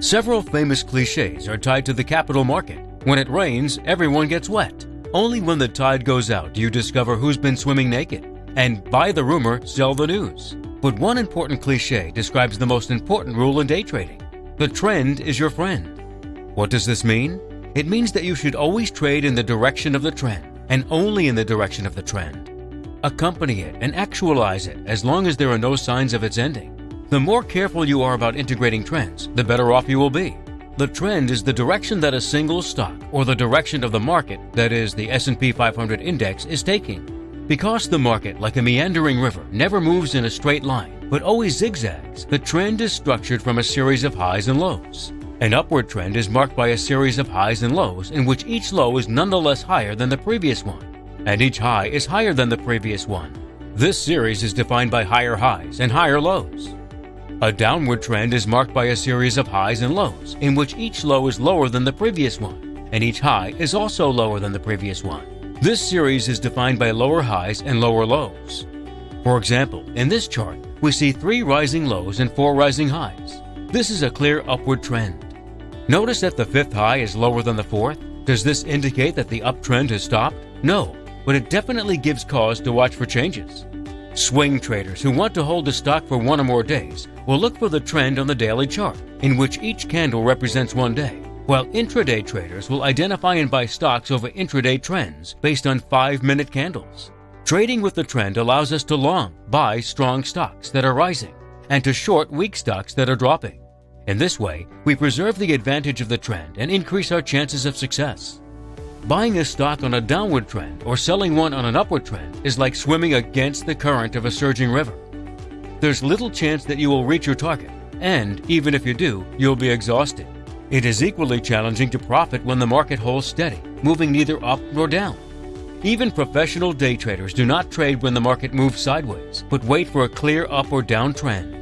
Several famous cliches are tied to the capital market. When it rains, everyone gets wet. Only when the tide goes out do you discover who's been swimming naked. And buy the rumor, sell the news. But one important cliche describes the most important rule in day trading the trend is your friend. What does this mean? It means that you should always trade in the direction of the trend, and only in the direction of the trend. Accompany it and actualize it as long as there are no signs of its ending. The more careful you are about integrating trends, the better off you will be. The trend is the direction that a single stock or the direction of the market, that is the S&P 500 index, is taking. Because the market, like a meandering river, never moves in a straight line, but always zigzags, the trend is structured from a series of highs and lows. An upward trend is marked by a series of highs and lows in which each low is nonetheless higher than the previous one, and each high is higher than the previous one. This series is defined by higher highs and higher lows. A downward trend is marked by a series of highs and lows, in which each low is lower than the previous one, and each high is also lower than the previous one. This series is defined by lower highs and lower lows. For example, in this chart, we see three rising lows and four rising highs. This is a clear upward trend. Notice that the fifth high is lower than the fourth. Does this indicate that the uptrend has stopped? No, but it definitely gives cause to watch for changes. Swing traders who want to hold a stock for one or more days will look for the trend on the daily chart, in which each candle represents one day, while intraday traders will identify and buy stocks over intraday trends based on 5 minute candles. Trading with the trend allows us to long, buy strong stocks that are rising, and to short weak stocks that are dropping. In this way, we preserve the advantage of the trend and increase our chances of success. Buying a stock on a downward trend or selling one on an upward trend is like swimming against the current of a surging river. There's little chance that you will reach your target, and even if you do, you'll be exhausted. It is equally challenging to profit when the market holds steady, moving neither up nor down. Even professional day traders do not trade when the market moves sideways, but wait for a clear up or down trend.